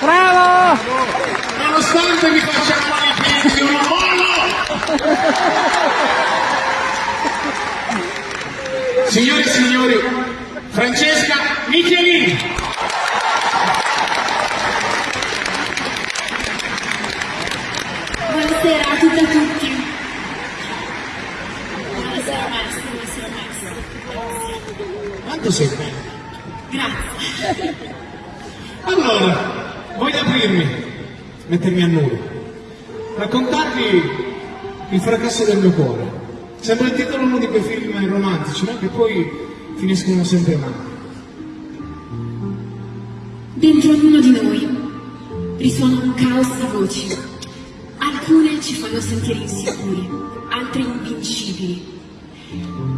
Bravo! Nonostante mi faccia male i piedi, io non mollo! Signore e signori, Francesca Michelini! Buonasera a tutte e a tutti. Buonasera maestro, buonasera maestro. Quanto sei bella! Grazie. Allora, voglio aprirmi, mettermi a nudo, raccontarvi il fracasso del mio cuore. Sembra il titolo uno di quei film romantici, no? Che poi finiscono sempre male. Dentro ognuno di noi risuona un caos di voci. Alcune ci fanno sentire insicuri, altre invincibili.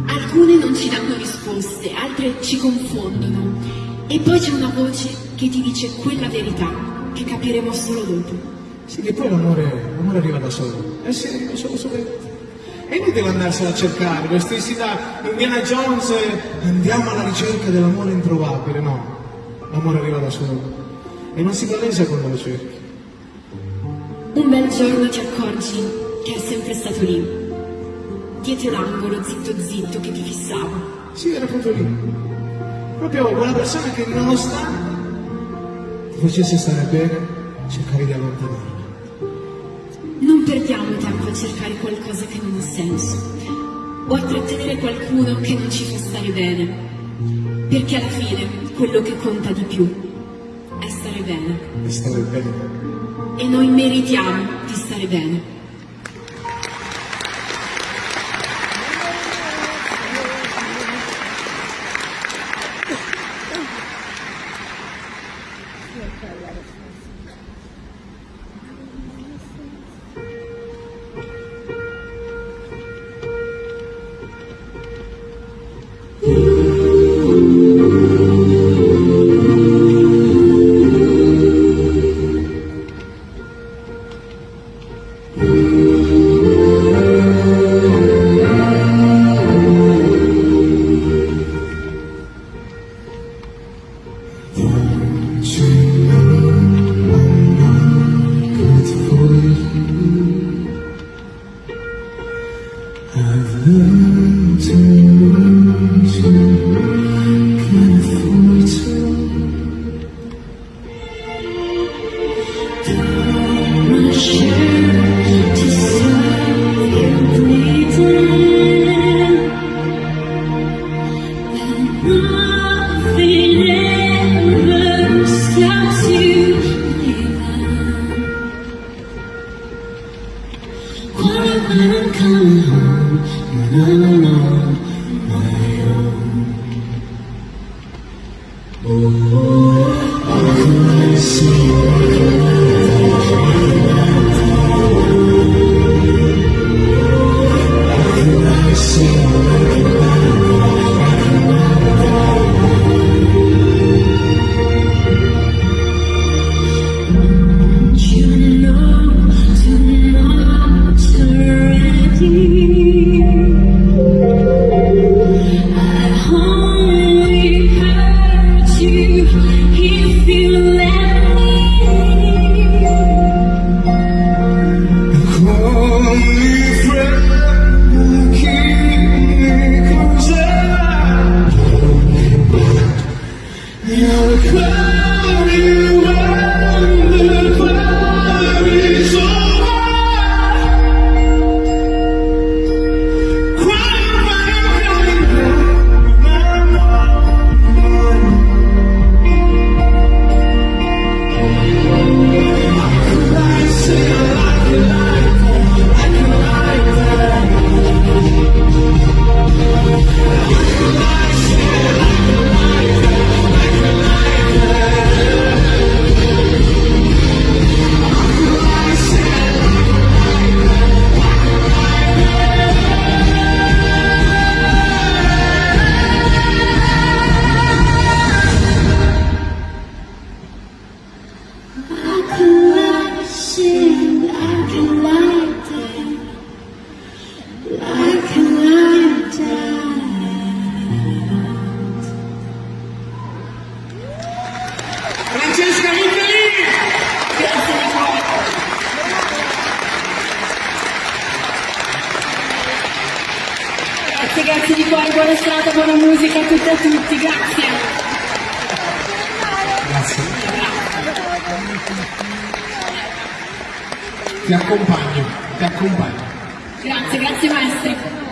Alcune non ci danno risposte, altre ci confondono. E poi c'è una voce che ti dice quella verità che capiremo solo dopo. Sì, che poi l'amore, l'amore arriva da solo. Eh sì, arriva solo solo. E inutile andarsela a cercare, vestirsi da Indiana Jones e andiamo alla ricerca dell'amore introvabile, no. L'amore arriva da solo. E non si palesa quando lo cerchi. Un bel giorno ti accorgi che è sempre stato lì, dietro l'angolo, zitto zitto, che ti fissava. Sì, era proprio lì. Proprio quella persona che nonostante ti facesse stare bene, cercavi di allontanarla. Non perdiamo tempo a cercare qualcosa che non ha senso o a trattenere qualcuno che non ci fa stare bene, perché alla fine quello che conta di più è stare bene E stare bene. e noi meritiamo di stare bene. 嗯。I Grazie, grazie di cuore, buona serata, buona musica a tutte e a tutti, grazie. Grazie. Ti accompagno, ti accompagno. Grazie, grazie maestri.